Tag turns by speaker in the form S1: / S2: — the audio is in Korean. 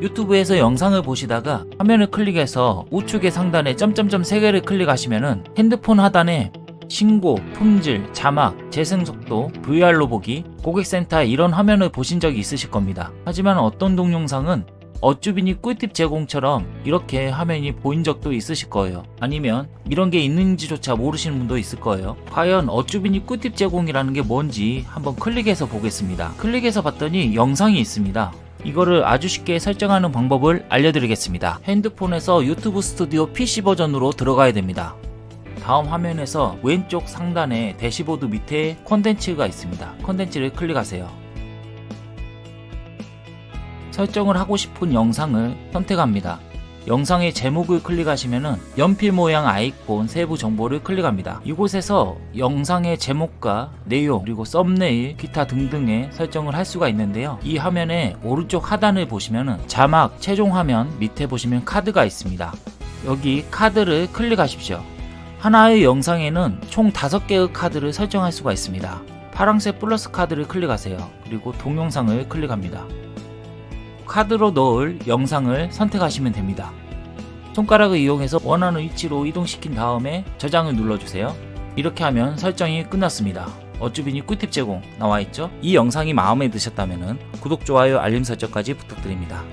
S1: 유튜브에서 영상을 보시다가 화면을 클릭해서 우측의 상단에 점점점 3개를 클릭하시면은 핸드폰 하단에 신고, 품질, 자막, 재생 속도, VR로 보기, 고객센터 이런 화면을 보신 적이 있으실 겁니다. 하지만 어떤 동영상은 어쭈비니 꿀팁 제공처럼 이렇게 화면이 보인 적도 있으실 거예요. 아니면 이런 게 있는지조차 모르시는 분도 있을 거예요. 과연 어쭈비니 꿀팁 제공이라는 게 뭔지 한번 클릭해서 보겠습니다. 클릭해서 봤더니 영상이 있습니다. 이거를 아주 쉽게 설정하는 방법을 알려드리겠습니다. 핸드폰에서 유튜브 스튜디오 PC 버전으로 들어가야 됩니다. 다음 화면에서 왼쪽 상단에 대시보드 밑에 콘텐츠가 있습니다. 콘텐츠를 클릭하세요. 설정을 하고 싶은 영상을 선택합니다. 영상의 제목을 클릭하시면 연필 모양 아이콘 세부 정보를 클릭합니다. 이곳에서 영상의 제목과 내용 그리고 썸네일 기타 등등의 설정을 할 수가 있는데요. 이 화면의 오른쪽 하단을 보시면 자막 최종 화면 밑에 보시면 카드가 있습니다. 여기 카드를 클릭하십시오. 하나의 영상에는 총 5개의 카드를 설정할 수가 있습니다. 파랑색 플러스 카드를 클릭하세요. 그리고 동영상을 클릭합니다. 카드로 넣을 영상을 선택하시면 됩니다. 손가락을 이용해서 원하는 위치로 이동시킨 다음에 저장을 눌러주세요. 이렇게 하면 설정이 끝났습니다. 어쭈비니 꿀팁 제공 나와있죠? 이 영상이 마음에 드셨다면 구독, 좋아요, 알림 설정까지 부탁드립니다.